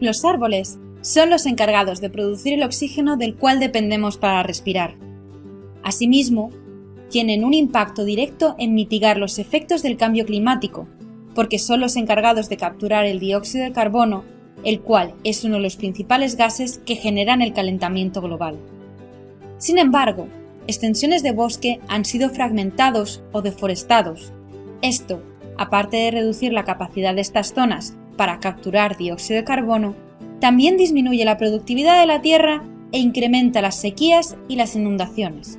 Los árboles son los encargados de producir el oxígeno del cual dependemos para respirar. Asimismo, tienen un impacto directo en mitigar los efectos del cambio climático, porque son los encargados de capturar el dióxido de carbono, el cual es uno de los principales gases que generan el calentamiento global. Sin embargo, extensiones de bosque han sido fragmentados o deforestados. Esto, aparte de reducir la capacidad de estas zonas para capturar dióxido de carbono, también disminuye la productividad de la tierra e incrementa las sequías y las inundaciones.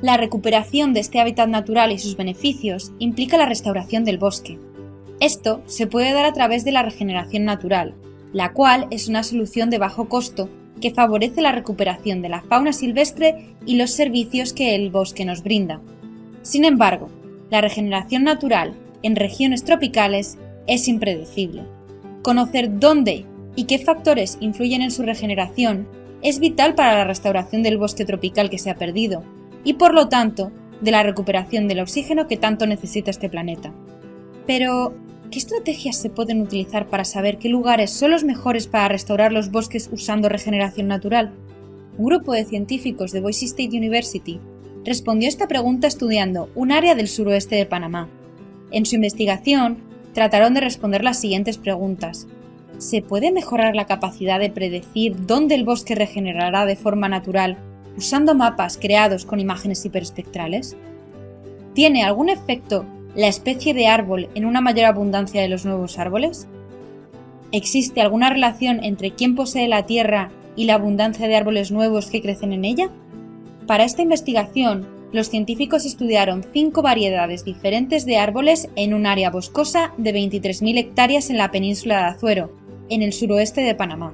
La recuperación de este hábitat natural y sus beneficios implica la restauración del bosque. Esto se puede dar a través de la regeneración natural, la cual es una solución de bajo costo que favorece la recuperación de la fauna silvestre y los servicios que el bosque nos brinda. Sin embargo, la regeneración natural en regiones tropicales es impredecible. Conocer dónde y qué factores influyen en su regeneración es vital para la restauración del bosque tropical que se ha perdido y por lo tanto de la recuperación del oxígeno que tanto necesita este planeta. Pero, ¿qué estrategias se pueden utilizar para saber qué lugares son los mejores para restaurar los bosques usando regeneración natural? Un grupo de científicos de Boise State University respondió esta pregunta estudiando un área del suroeste de Panamá. En su investigación, trataron de responder las siguientes preguntas. ¿Se puede mejorar la capacidad de predecir dónde el bosque regenerará de forma natural usando mapas creados con imágenes hiperespectrales? ¿Tiene algún efecto la especie de árbol en una mayor abundancia de los nuevos árboles? ¿Existe alguna relación entre quién posee la Tierra y la abundancia de árboles nuevos que crecen en ella? Para esta investigación, los científicos estudiaron cinco variedades diferentes de árboles en un área boscosa de 23.000 hectáreas en la península de Azuero, en el suroeste de Panamá.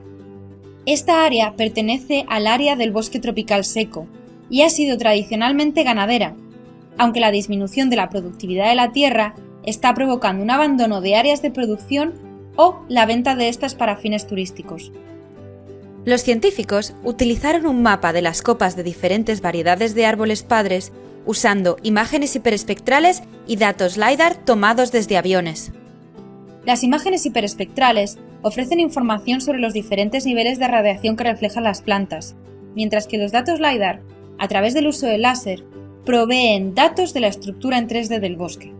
Esta área pertenece al área del bosque tropical seco y ha sido tradicionalmente ganadera, aunque la disminución de la productividad de la tierra está provocando un abandono de áreas de producción o la venta de estas para fines turísticos. Los científicos utilizaron un mapa de las copas de diferentes variedades de árboles padres usando imágenes hiperespectrales y datos LiDAR tomados desde aviones. Las imágenes hiperespectrales ofrecen información sobre los diferentes niveles de radiación que reflejan las plantas, mientras que los datos LiDAR, a través del uso del láser, proveen datos de la estructura en 3D del bosque.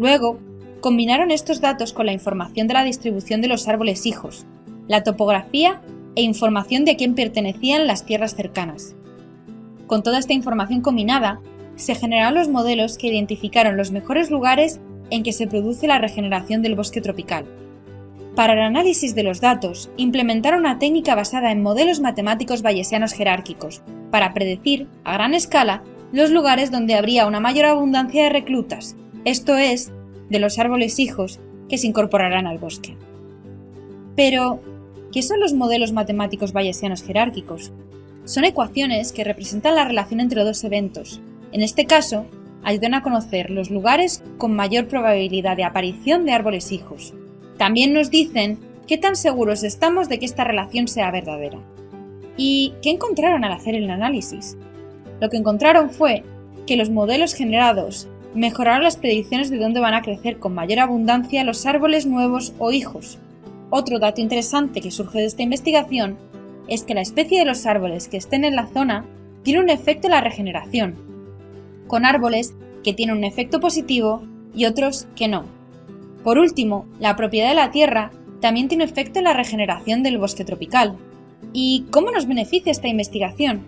Luego, combinaron estos datos con la información de la distribución de los árboles hijos, la topografía e información de a quién pertenecían las tierras cercanas. Con toda esta información combinada, se generaron los modelos que identificaron los mejores lugares en que se produce la regeneración del bosque tropical. Para el análisis de los datos, implementaron una técnica basada en modelos matemáticos bayesianos jerárquicos, para predecir, a gran escala, los lugares donde habría una mayor abundancia de reclutas, esto es, de los árboles hijos que se incorporarán al bosque. Pero, ¿qué son los modelos matemáticos bayesianos jerárquicos? Son ecuaciones que representan la relación entre dos eventos. En este caso, ayudan a conocer los lugares con mayor probabilidad de aparición de árboles hijos, también nos dicen qué tan seguros estamos de que esta relación sea verdadera. ¿Y qué encontraron al hacer el análisis? Lo que encontraron fue que los modelos generados mejoraron las predicciones de dónde van a crecer con mayor abundancia los árboles nuevos o hijos. Otro dato interesante que surge de esta investigación es que la especie de los árboles que estén en la zona tiene un efecto en la regeneración, con árboles que tienen un efecto positivo y otros que no. Por último, la propiedad de la tierra también tiene efecto en la regeneración del bosque tropical. ¿Y cómo nos beneficia esta investigación?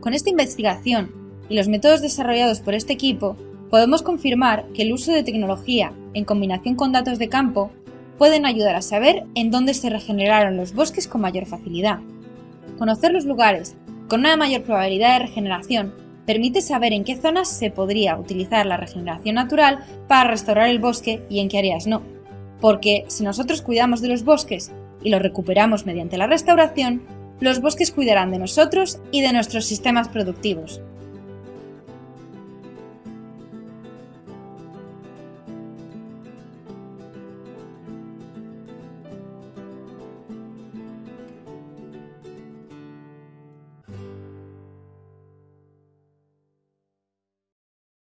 Con esta investigación y los métodos desarrollados por este equipo, podemos confirmar que el uso de tecnología en combinación con datos de campo pueden ayudar a saber en dónde se regeneraron los bosques con mayor facilidad. Conocer los lugares con una mayor probabilidad de regeneración permite saber en qué zonas se podría utilizar la regeneración natural para restaurar el bosque y en qué áreas no. Porque si nosotros cuidamos de los bosques y los recuperamos mediante la restauración, los bosques cuidarán de nosotros y de nuestros sistemas productivos.